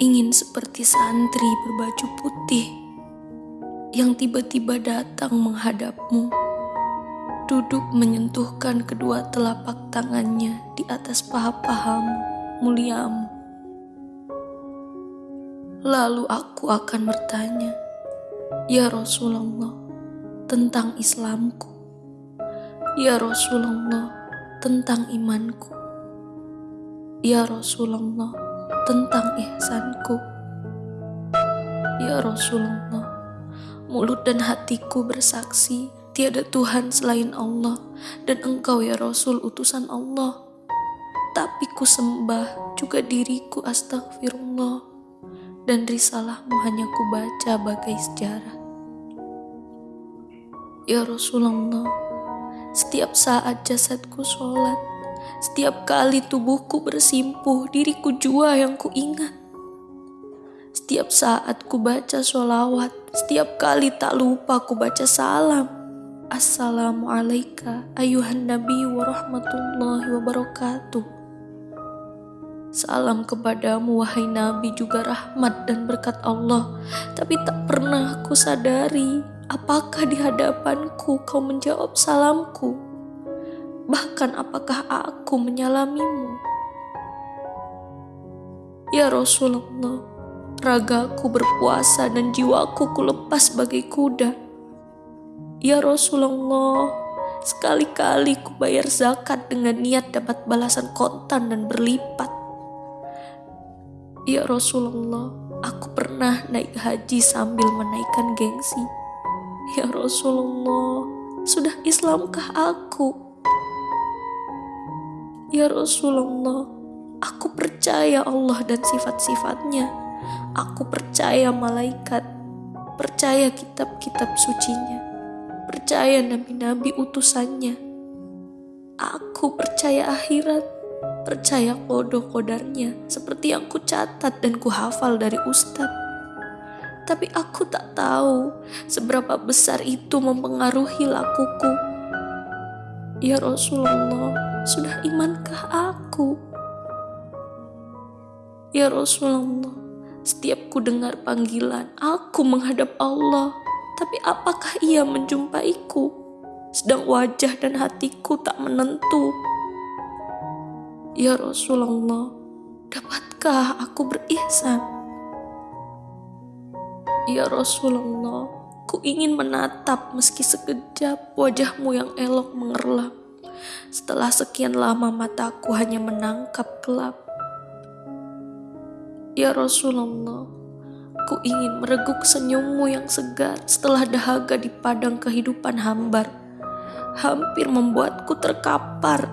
ingin seperti santri berbaju putih yang tiba-tiba datang menghadapmu, duduk menyentuhkan kedua telapak tangannya di atas paha-pahamu, muliamu. Lalu aku akan bertanya, Ya Rasulullah, tentang Islamku. Ya Rasulullah, tentang imanku. Ya Rasulullah, tentang ihsanku. Ya Rasulullah, mulut dan hatiku bersaksi tiada Tuhan selain Allah dan engkau ya Rasul utusan Allah. Tapi ku sembah juga diriku astagfirullah dan risalahmu hanya ku baca bagai sejarah. Ya Rasulullah, setiap saat jasadku sholat, setiap kali tubuhku bersimpuh, diriku jua yang ku ingat. Setiap saat ku baca sholawat, setiap kali tak lupa ku baca salam. Assalamualaikum ayuhan nabi wa rahmatullahi wabarakatuh. Salam kepadamu wahai nabi juga rahmat dan berkat Allah. Tapi tak pernah ku sadari apakah di hadapanku kau menjawab salamku bahkan apakah aku menyalamimu? Ya Rasulullah, ragaku berpuasa dan jiwaku kulepas bagai kuda. Ya Rasulullah, sekali-kali ku bayar zakat dengan niat dapat balasan kontan dan berlipat. Ya Rasulullah, aku pernah naik haji sambil menaikkan gengsi. Ya Rasulullah, sudah Islamkah aku? Ya Rasulullah, aku percaya Allah dan sifat-sifatnya. Aku percaya malaikat, percaya kitab-kitab sucinya, percaya nabi-nabi utusannya. Aku percaya akhirat, percaya kodoh-kodarnya seperti yang ku catat dan ku hafal dari ustadz. Tapi aku tak tahu seberapa besar itu mempengaruhi lakuku. Ya Rasulullah, sudah imankah aku? Ya Rasulullah, setiap ku dengar panggilan, aku menghadap Allah. Tapi apakah ia menjumpaiku? Sedang wajah dan hatiku tak menentu. Ya Rasulullah, dapatkah aku berihsan? Ya Rasulullah, ku ingin menatap meski sekejap wajahmu yang elok mengerlam. Setelah sekian lama mataku hanya menangkap gelap. Ya Rasulullah, ku ingin mereguk senyummu yang segar setelah dahaga di padang kehidupan hambar. Hampir membuatku terkapar.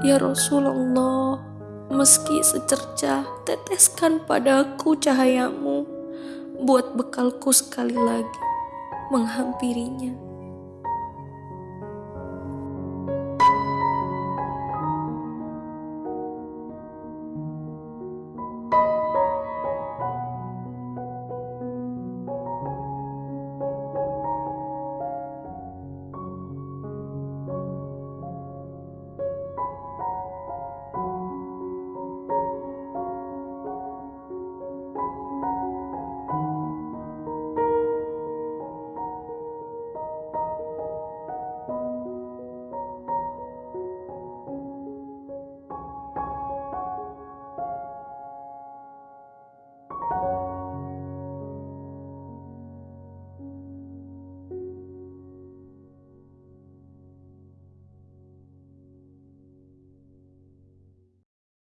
Ya Rasulullah, meski secercah, teteskan padaku cahayamu, buat bekalku sekali lagi menghampirinya.